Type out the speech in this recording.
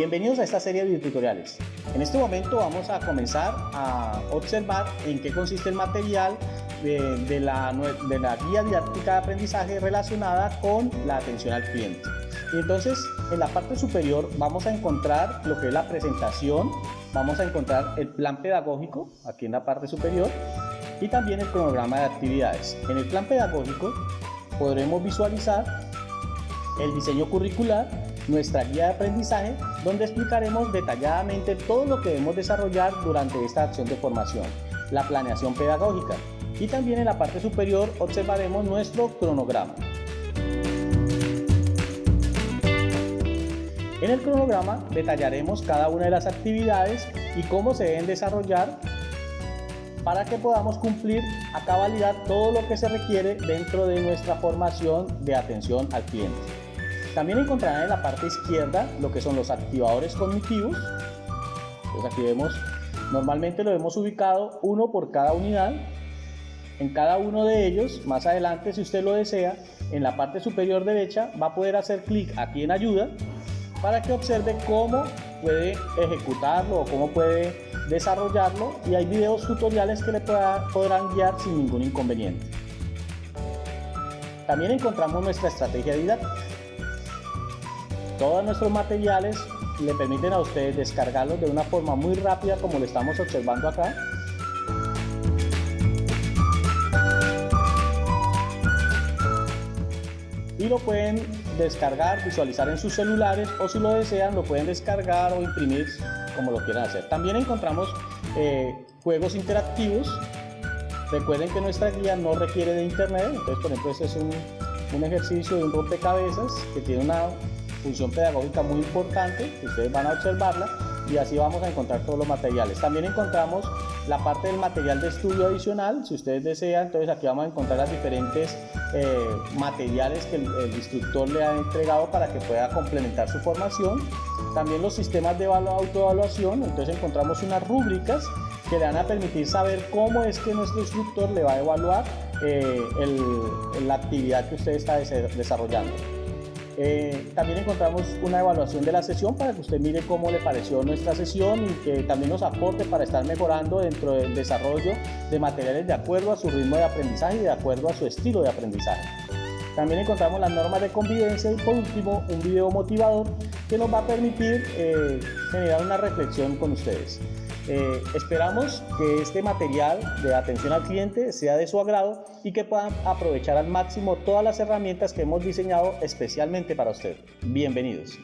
Bienvenidos a esta serie de tutoriales. En este momento vamos a comenzar a observar en qué consiste el material de, la, de la guía didáctica de aprendizaje relacionada con la atención al cliente. Y entonces en la parte superior vamos a encontrar lo que es la presentación, vamos a encontrar el plan pedagógico aquí en la parte superior y también el cronograma de actividades. En el plan pedagógico podremos visualizar el diseño curricular, nuestra guía de aprendizaje, donde explicaremos detalladamente todo lo que debemos desarrollar durante esta acción de formación, la planeación pedagógica, y también en la parte superior observaremos nuestro cronograma. En el cronograma detallaremos cada una de las actividades y cómo se deben desarrollar para que podamos cumplir a cabalidad todo lo que se requiere dentro de nuestra formación de atención al cliente. También encontrarán en la parte izquierda lo que son los activadores cognitivos. Entonces aquí vemos, normalmente lo hemos ubicado uno por cada unidad. En cada uno de ellos, más adelante si usted lo desea, en la parte superior derecha va a poder hacer clic aquí en ayuda para que observe cómo puede ejecutarlo o cómo puede desarrollarlo y hay videos tutoriales que le podrán guiar sin ningún inconveniente. También encontramos nuestra estrategia didáctica. Todos nuestros materiales le permiten a ustedes descargarlos de una forma muy rápida como lo estamos observando acá. Y lo pueden descargar, visualizar en sus celulares o si lo desean lo pueden descargar o imprimir como lo quieran hacer. También encontramos eh, juegos interactivos. Recuerden que nuestra guía no requiere de internet, entonces por ejemplo este es un, un ejercicio de un rompecabezas que tiene una función pedagógica muy importante, ustedes van a observarla y así vamos a encontrar todos los materiales. También encontramos la parte del material de estudio adicional, si ustedes desean, entonces aquí vamos a encontrar las diferentes eh, materiales que el, instructor le ha entregado para que pueda complementar su formación. También los sistemas de autoevaluación, entonces encontramos unas rúbricas que le van a permitir saber cómo es que nuestro instructor le va a evaluar eh, la actividad que usted está desarrollando. Eh, también encontramos una evaluación de la sesión para que usted mire cómo le pareció nuestra sesión y que también nos aporte para estar mejorando dentro del desarrollo de materiales de acuerdo a su ritmo de aprendizaje y de acuerdo a su estilo de aprendizaje. También encontramos las normas de convivencia y por último un video motivador que nos va a permitir eh, generar una reflexión con ustedes. Eh, esperamos que este material de atención al cliente sea de su agrado y que puedan aprovechar al máximo todas las herramientas que hemos diseñado especialmente para usted. Bienvenidos.